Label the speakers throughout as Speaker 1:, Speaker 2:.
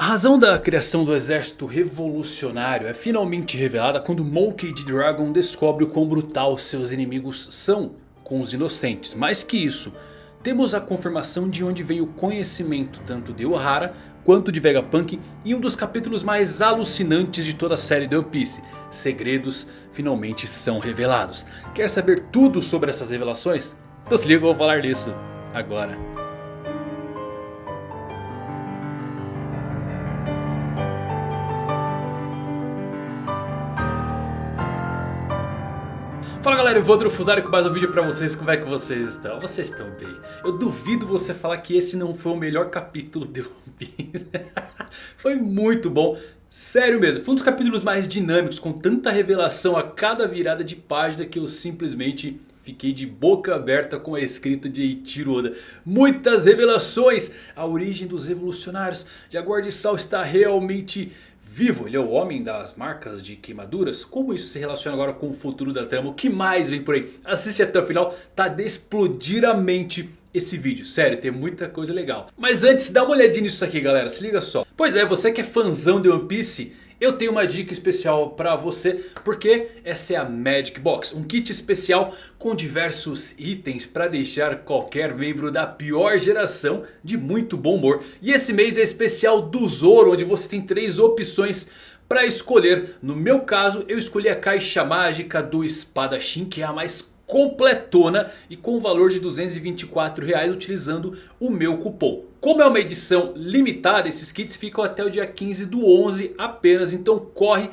Speaker 1: A razão da criação do exército revolucionário é finalmente revelada quando Monkey D. Dragon descobre o quão brutal seus inimigos são com os inocentes. Mais que isso, temos a confirmação de onde vem o conhecimento tanto de Ohara quanto de Vegapunk em um dos capítulos mais alucinantes de toda a série de One Piece. Segredos finalmente são revelados. Quer saber tudo sobre essas revelações? Então se liga, eu vou falar disso agora. Fala galera, eu vou Fusari com mais um vídeo pra vocês, como é que vocês estão? Vocês estão bem? Eu duvido você falar que esse não foi o melhor capítulo de One Piece Foi muito bom, sério mesmo, foi um dos capítulos mais dinâmicos, com tanta revelação a cada virada de página que eu simplesmente Fiquei de boca aberta com a escrita de Eiichiro Oda. Muitas revelações. A origem dos revolucionários. De Sal está realmente vivo, ele é o homem das marcas de queimaduras. Como isso se relaciona agora com o futuro da trama? O que mais vem por aí? Assiste até o final, tá de explodir a mente esse vídeo. Sério, tem muita coisa legal. Mas antes, dá uma olhadinha nisso aqui galera, se liga só. Pois é, você que é fãzão de One Piece... Eu tenho uma dica especial para você, porque essa é a Magic Box. Um kit especial com diversos itens para deixar qualquer membro da pior geração de muito bom humor. E esse mês é especial do Zoro, onde você tem três opções para escolher. No meu caso, eu escolhi a caixa mágica do espadachim, que é a mais completona e com o valor de 224 reais utilizando o meu cupom. Como é uma edição limitada, esses kits ficam até o dia 15 do 11 apenas, então corre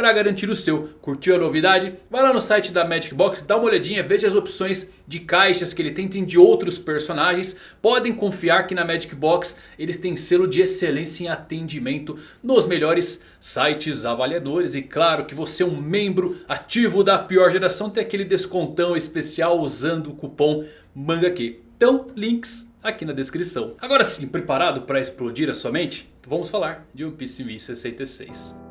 Speaker 1: para garantir o seu. Curtiu a novidade? Vai lá no site da Magic Box, dá uma olhadinha, veja as opções de caixas que ele tem, tem de outros personagens. Podem confiar que na Magic Box eles têm selo de excelência em atendimento nos melhores sites avaliadores. E claro que você é um membro ativo da pior geração, tem aquele descontão especial usando o cupom MANGAQ. Então, links aqui na descrição. Agora sim, preparado para explodir a sua mente? Então vamos falar de One Piece 1066.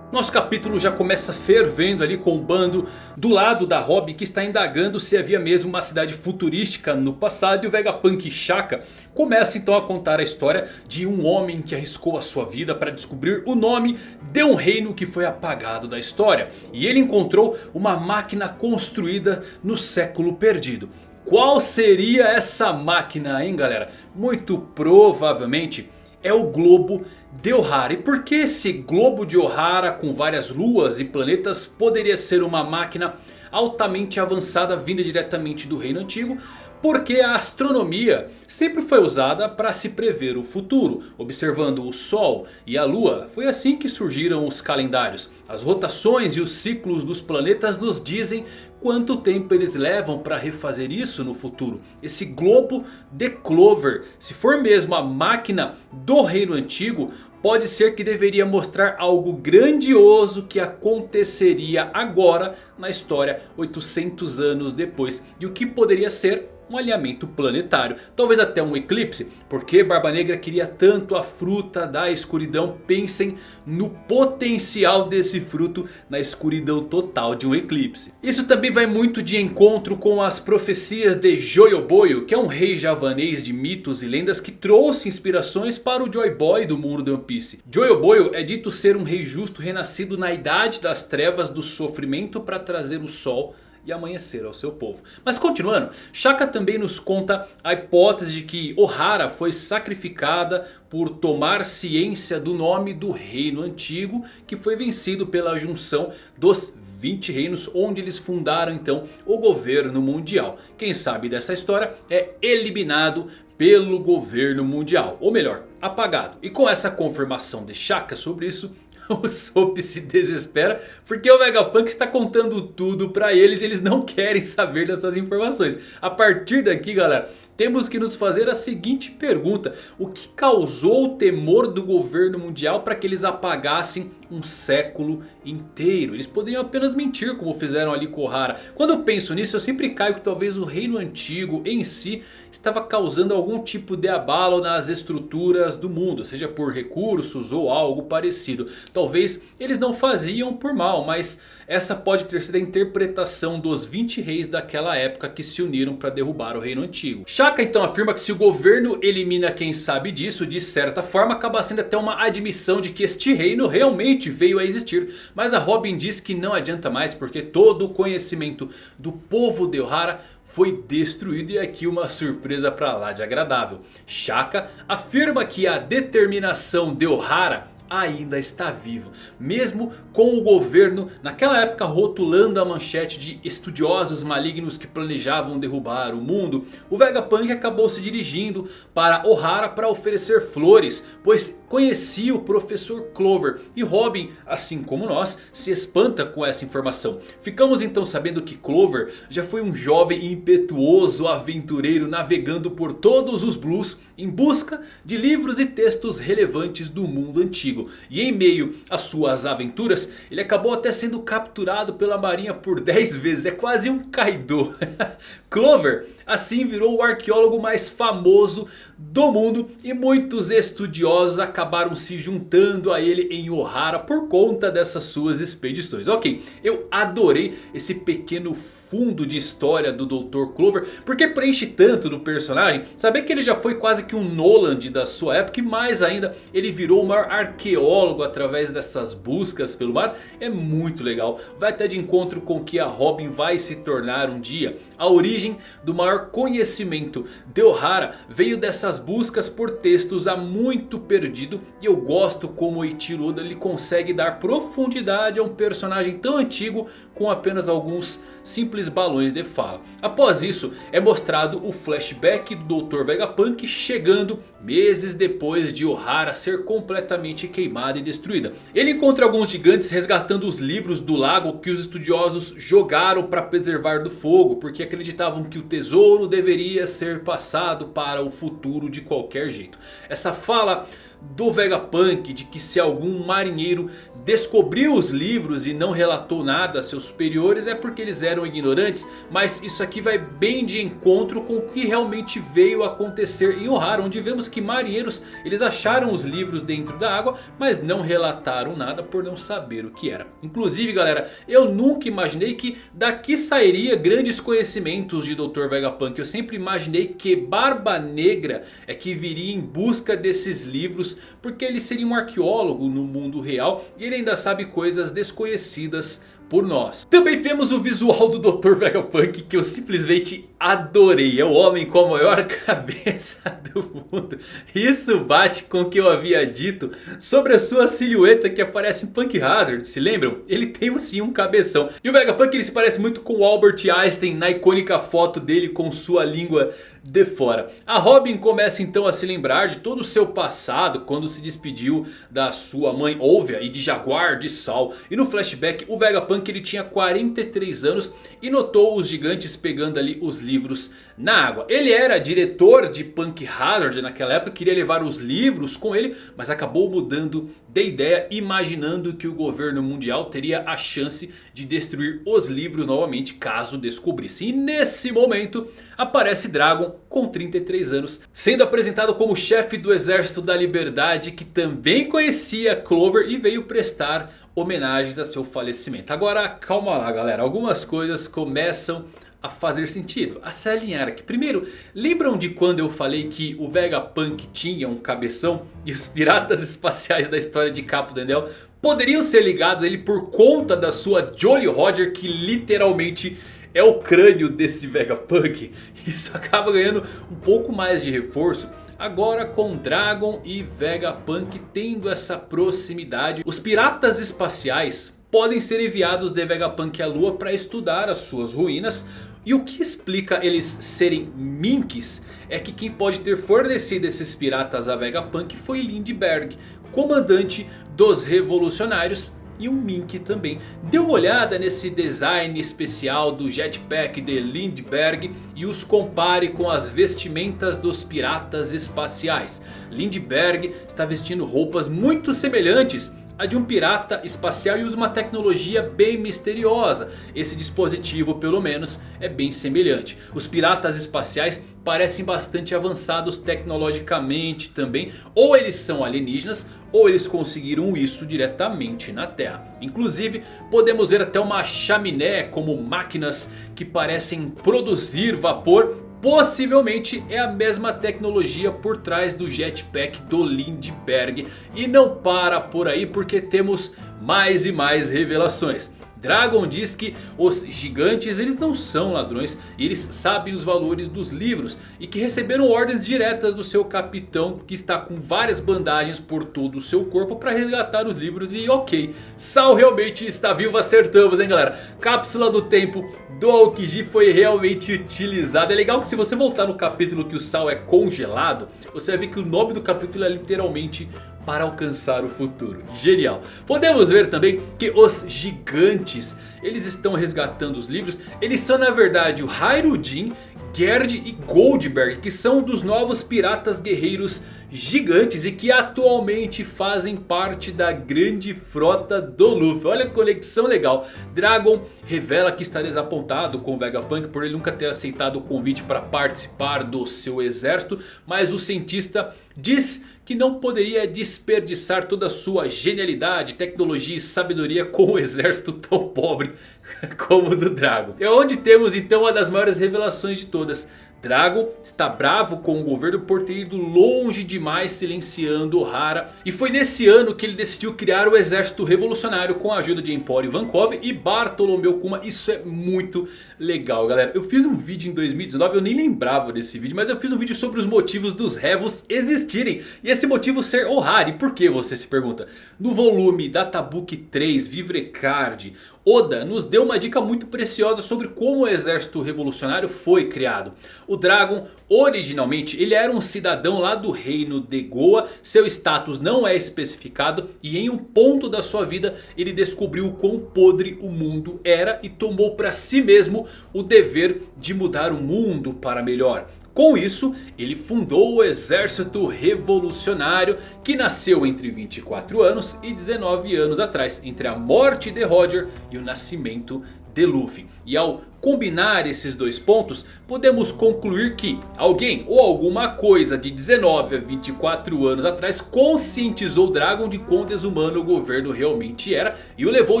Speaker 1: Nosso capítulo já começa fervendo ali com o bando do lado da Robin que está indagando se havia mesmo uma cidade futurística no passado. E o Vegapunk Shaka começa então a contar a história de um homem que arriscou a sua vida para descobrir o nome de um reino que foi apagado da história. E ele encontrou uma máquina construída no século perdido. Qual seria essa máquina hein galera? Muito provavelmente é o globo de Ohara. E por que esse globo de Ohara com várias luas e planetas poderia ser uma máquina altamente avançada vinda diretamente do reino antigo? Porque a astronomia sempre foi usada para se prever o futuro. Observando o Sol e a Lua. Foi assim que surgiram os calendários. As rotações e os ciclos dos planetas nos dizem quanto tempo eles levam para refazer isso no futuro. Esse globo de Clover, se for mesmo a máquina do reino antigo... Pode ser que deveria mostrar algo grandioso que aconteceria agora na história 800 anos depois. E o que poderia ser um alinhamento planetário. Talvez até um eclipse. Porque Barba Negra queria tanto a fruta da escuridão. Pensem no potencial desse fruto na escuridão total de um eclipse. Isso também vai muito de encontro com as profecias de Joyoboyo. Que é um rei javanês de mitos e lendas que trouxe inspirações para o Joy Boy do mundo de One Piece. Joyoboyo é dito ser um rei justo renascido na idade das trevas do sofrimento para trazer o sol e amanhecer ao seu povo. Mas continuando, Shaka também nos conta a hipótese de que Ohara foi sacrificada por tomar ciência do nome do reino antigo que foi vencido pela junção dos 20 reinos onde eles fundaram então o governo mundial. Quem sabe dessa história é eliminado pelo governo mundial. Ou melhor, apagado. E com essa confirmação de Shaka sobre isso, o Soap se desespera porque o Vegapunk está contando tudo para eles e eles não querem saber dessas informações. A partir daqui galera, temos que nos fazer a seguinte pergunta. O que causou o temor do governo mundial para que eles apagassem um século inteiro? Eles poderiam apenas mentir como fizeram ali com Ohara. Quando eu penso nisso eu sempre caio que talvez o reino antigo em si estava causando algum tipo de abalo nas estruturas do mundo. Seja por recursos ou algo parecido. Talvez eles não faziam por mal, mas essa pode ter sido a interpretação dos 20 reis daquela época que se uniram para derrubar o reino antigo. Shaka então afirma que se o governo elimina quem sabe disso, de certa forma acaba sendo até uma admissão de que este reino realmente veio a existir. Mas a Robin diz que não adianta mais porque todo o conhecimento do povo de Ohara foi destruído e aqui uma surpresa para lá de agradável. Shaka afirma que a determinação de Ohara ainda está vivo. Mesmo com o governo naquela época rotulando a manchete de estudiosos malignos que planejavam derrubar o mundo. O Vegapunk acabou se dirigindo para Ohara para oferecer flores. Pois conhecia o professor Clover. E Robin, assim como nós, se espanta com essa informação. Ficamos então sabendo que Clover já foi um jovem impetuoso aventureiro navegando por todos os blues em busca de livros e textos relevantes do mundo antigo. E em meio às suas aventuras, ele acabou até sendo capturado pela marinha por 10 vezes. É quase um Kaido. Clover assim virou o arqueólogo mais famoso do mundo. E muitos estudiosos acabaram se juntando a ele em Ohara por conta dessas suas expedições. Ok, eu adorei esse pequeno fundo de história do Dr. Clover. Porque preenche tanto do personagem. Saber que ele já foi quase que um Noland da sua época. E mais ainda, ele virou o maior arqueólogo através dessas buscas pelo mar. É muito legal. Vai até de encontro com o que a Robin vai se tornar um dia. A origem do maior conhecimento de Ohara veio dessas buscas por textos há muito perdido. E eu gosto como Eiichiro Oda ele consegue dar profundidade a um personagem tão antigo com apenas alguns simples balões de fala. Após isso é mostrado o flashback do Dr. Vegapunk chegando meses depois de Ohara ser completamente queimada e destruída. Ele encontra alguns gigantes resgatando os livros do lago que os estudiosos jogaram para preservar do fogo. Porque acreditavam que o tesouro deveria ser passado para o futuro de qualquer jeito. Essa fala do Vegapunk de que se algum marinheiro descobriu os livros e não relatou nada a seus superiores é porque eles eram ignorantes. Mas isso aqui vai bem de encontro com o que realmente veio acontecer em Ohara. Onde vemos que marinheiros eles acharam os livros dentro da água. Mas não relataram nada por não saber o que era. Inclusive galera, eu nunca imaginei que daqui sairia grandes conhecimentos de Dr. Vegapunk. Eu sempre imaginei que Barba Negra é que viria em busca desses livros. Porque ele seria um arqueólogo no mundo real. E ele ainda sabe coisas desconhecidas por nós. Também vemos o visual do Dr. Vegapunk que eu simplesmente adorei. É o homem com a maior cabeça do mundo. Isso bate com o que eu havia dito sobre a sua silhueta que aparece em Punk Hazard. Se lembram? Ele tem sim um cabeção. E o Vegapunk ele se parece muito com o Albert Einstein na icônica foto dele com sua língua de fora. A Robin começa então a se lembrar de todo o seu passado quando se despediu da sua mãe Olvia e de Jaguar de Sal. E no flashback o Vegapunk ele tinha 43 anos e notou os gigantes pegando ali os livros na água. Ele era diretor de Punk Hazard naquela época, queria levar os livros com ele, mas acabou mudando de ideia, imaginando que o governo mundial teria a chance de destruir os livros novamente caso descobrisse. E nesse momento aparece Dragon com 33 anos, sendo apresentado como chefe do exército da liberdade que também conhecia Clover e veio prestar homenagens a seu falecimento. Agora calma lá galera, algumas coisas começam a fazer sentido, a se alinhar aqui. Primeiro, lembram de quando eu falei que o Vegapunk tinha um cabeção e os piratas espaciais da história de Capo Dendel poderiam ser ligados a ele por conta da sua Jolly Roger que literalmente é o crânio desse Vegapunk. Isso acaba ganhando um pouco mais de reforço Agora com Dragon e Vegapunk tendo essa proximidade, os piratas espaciais podem ser enviados de Vegapunk à Lua para estudar as suas ruínas. E o que explica eles serem Minks é que quem pode ter fornecido esses piratas a Vegapunk foi Lindbergh, comandante dos revolucionários e um Mink também. Dê uma olhada nesse design especial do jetpack de Lindbergh e os compare com as vestimentas dos piratas espaciais. Lindbergh está vestindo roupas muito semelhantes a de um pirata espacial e usa uma tecnologia bem misteriosa. Esse dispositivo pelo menos é bem semelhante. Os piratas espaciais parecem bastante avançados tecnologicamente também. Ou eles são alienígenas ou eles conseguiram isso diretamente na Terra. Inclusive podemos ver até uma chaminé como máquinas que parecem produzir vapor possivelmente é a mesma tecnologia por trás do jetpack do Lindbergh. E não para por aí porque temos mais e mais revelações. Dragon diz que os gigantes eles não são ladrões, eles sabem os valores dos livros e que receberam ordens diretas do seu capitão que está com várias bandagens por todo o seu corpo para resgatar os livros e ok, Sal realmente está vivo, acertamos hein galera. Cápsula do tempo do Aokiji foi realmente utilizada, é legal que se você voltar no capítulo que o Sal é congelado, você vai ver que o nome do capítulo é literalmente para alcançar o futuro. Genial. Podemos ver também que os gigantes, eles estão resgatando os livros. Eles são na verdade o Hairudin, Gerd e Goldberg, que são dos novos piratas guerreiros gigantes e que atualmente fazem parte da grande frota do Luffy. Olha que conexão legal. Dragon revela que está desapontado com o Vegapunk por ele nunca ter aceitado o convite para participar do seu exército. Mas o cientista diz que não poderia desperdiçar toda a sua genialidade, tecnologia e sabedoria com um exército tão pobre como o do Dragon. É onde temos então uma das maiores revelações de todas. Dragon está bravo com o governo por ter ido longe demais silenciando Ohara. E foi nesse ano que ele decidiu criar o exército revolucionário com a ajuda de Emporio Ivankov e Bartolomeu Kuma. Isso é muito legal galera. Eu fiz um vídeo em 2019, eu nem lembrava desse vídeo. Mas eu fiz um vídeo sobre os motivos dos Revos existirem. E esse motivo ser Ohara. E por que você se pergunta? No volume Databook 3 Vivrecard Oda nos deu uma dica muito preciosa sobre como o exército revolucionário foi criado. O Dragon originalmente ele era um cidadão lá do reino de Goa. Seu status não é especificado e em um ponto da sua vida ele descobriu o quão podre o mundo era. E tomou para si mesmo o dever de mudar o mundo para melhor. Com isso, ele fundou o Exército Revolucionário que nasceu entre 24 anos e 19 anos atrás. Entre a morte de Roger e o nascimento de Luffy. E ao combinar esses dois pontos, podemos concluir que alguém ou alguma coisa de 19 a 24 anos atrás conscientizou Dragon de quão desumano o governo realmente era e o levou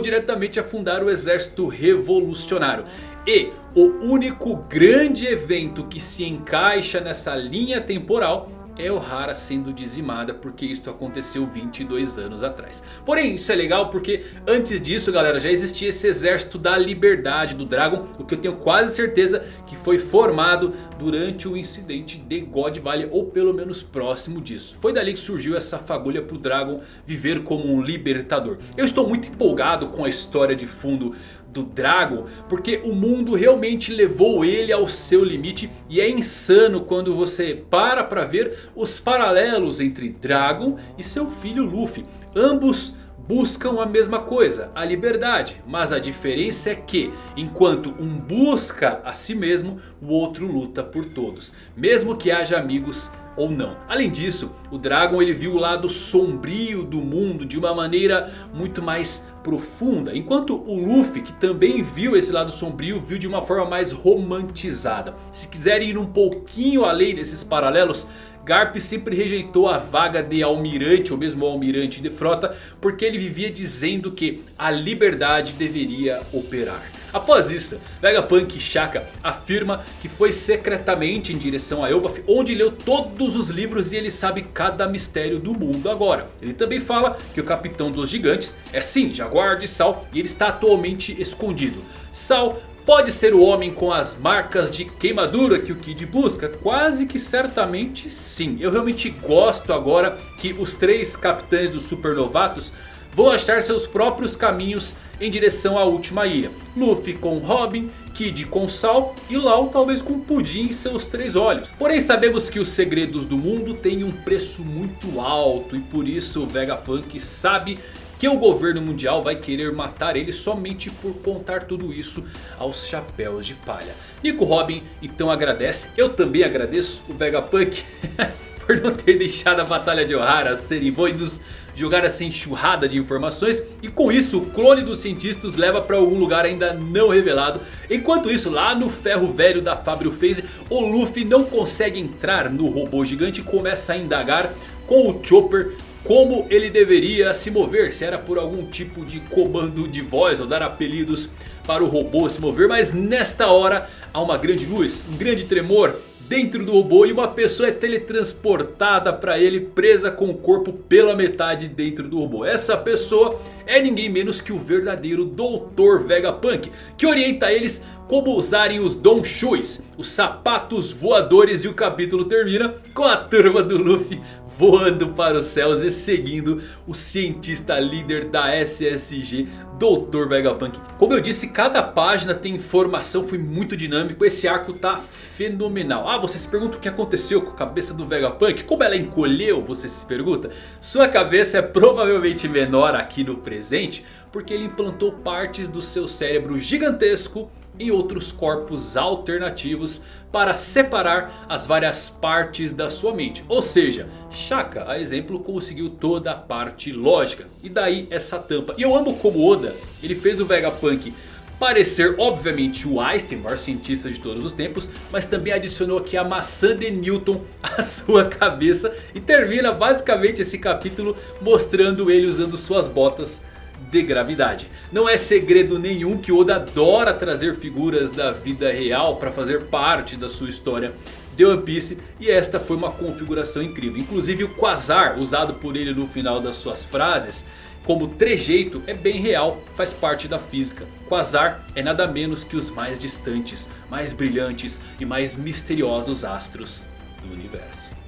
Speaker 1: diretamente a fundar o exército revolucionário. E o único grande evento que se encaixa nessa linha temporal é Ohara sendo dizimada porque isto aconteceu 22 anos atrás. Porém isso é legal porque antes disso galera já existia esse exército da liberdade do Dragon. O que eu tenho quase certeza que foi formado durante o incidente de God Valley ou pelo menos próximo disso. Foi dali que surgiu essa fagulha para o Dragon viver como um libertador. Eu estou muito empolgado com a história de fundo do Dragon. Porque o mundo realmente levou ele ao seu limite. E é insano quando você para para ver os paralelos entre Dragon e seu filho Luffy. Ambos buscam a mesma coisa, a liberdade. Mas a diferença é que enquanto um busca a si mesmo, o outro luta por todos. Mesmo que haja amigos ou não. Além disso, o Dragon ele viu o lado sombrio do mundo de uma maneira muito mais profunda. Enquanto o Luffy, que também viu esse lado sombrio, viu de uma forma mais romantizada. Se quiserem ir um pouquinho além desses paralelos... Garp sempre rejeitou a vaga de almirante ou mesmo almirante de frota. Porque ele vivia dizendo que a liberdade deveria operar. Após isso, Vegapunk Shaka afirma que foi secretamente em direção a Elbaf onde leu todos os livros e ele sabe cada mistério do mundo agora. Ele também fala que o capitão dos gigantes é sim Jaguar de Sal e ele está atualmente escondido. Sal Pode ser o homem com as marcas de queimadura que o Kid busca? Quase que certamente sim. Eu realmente gosto agora que os três capitães dos supernovatos vão achar seus próprios caminhos em direção à última ilha. Luffy com Robin, Kid com Sal e Lau talvez com Pudim em seus três olhos. Porém sabemos que os segredos do mundo têm um preço muito alto e por isso o Vegapunk sabe que o governo mundial vai querer matar ele somente por contar tudo isso aos chapéus de palha. Nico Robin então agradece, eu também agradeço o Vegapunk por não ter deixado a batalha de Ohara ser e nos jogar essa enxurrada de informações. E com isso o clone dos cientistas leva para algum lugar ainda não revelado. Enquanto isso lá no ferro velho da Fabrio Phase o Luffy não consegue entrar no robô gigante e começa a indagar com o Chopper como ele deveria se mover. Se era por algum tipo de comando de voz ou dar apelidos para o robô se mover. Mas nesta hora há uma grande luz, um grande tremor dentro do robô e uma pessoa é teletransportada para ele presa com o corpo pela metade dentro do robô. Essa pessoa é ninguém menos que o verdadeiro Dr. Vegapunk, que orienta eles como usarem os Don Shuis, os sapatos voadores e o capítulo termina com a turma do Luffy voando para os céus e seguindo o cientista líder da SSG, Dr. Vegapunk. Como eu disse, cada página tem informação, foi muito dinâmico, esse arco tá fenomenal. Ah, você se pergunta o que aconteceu com a cabeça do Vegapunk? Como ela encolheu, você se pergunta? Sua cabeça é provavelmente menor aqui no presente, porque ele implantou partes do seu cérebro gigantesco em outros corpos alternativos para separar as várias partes da sua mente. Ou seja, Shaka, a exemplo, conseguiu toda a parte lógica. E daí essa tampa. E eu amo como Oda, ele fez o Vegapunk parecer obviamente o Einstein, maior cientista de todos os tempos. Mas também adicionou aqui a maçã de Newton à sua cabeça. E termina basicamente esse capítulo mostrando ele usando suas botas de gravidade. Não é segredo nenhum que Oda adora trazer figuras da vida real para fazer parte da sua história de One Piece. E esta foi uma configuração incrível. Inclusive o Quasar usado por ele no final das suas frases como trejeito é bem real, faz parte da física. Quasar é nada menos que os mais distantes, mais brilhantes e mais misteriosos astros do universo.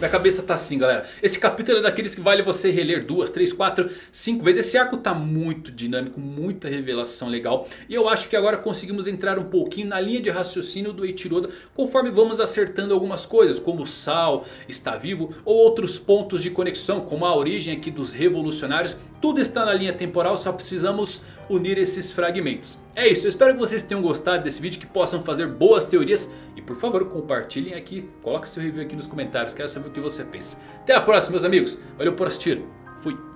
Speaker 1: Minha cabeça tá assim galera. Esse capítulo é daqueles que vale você reler duas, três, quatro, cinco vezes. Esse arco tá muito dinâmico, muita revelação legal. E eu acho que agora conseguimos entrar um pouquinho na linha de raciocínio do Eiichiroda. Conforme vamos acertando algumas coisas. Como o Sal está vivo. Ou outros pontos de conexão. Como a origem aqui dos revolucionários. Tudo está na linha temporal, só precisamos unir esses fragmentos. É isso, eu espero que vocês tenham gostado desse vídeo, que possam fazer boas teorias. E por favor, compartilhem aqui, coloque seu review aqui nos comentários, quero saber o que você pensa. Até a próxima meus amigos, valeu por assistir, fui!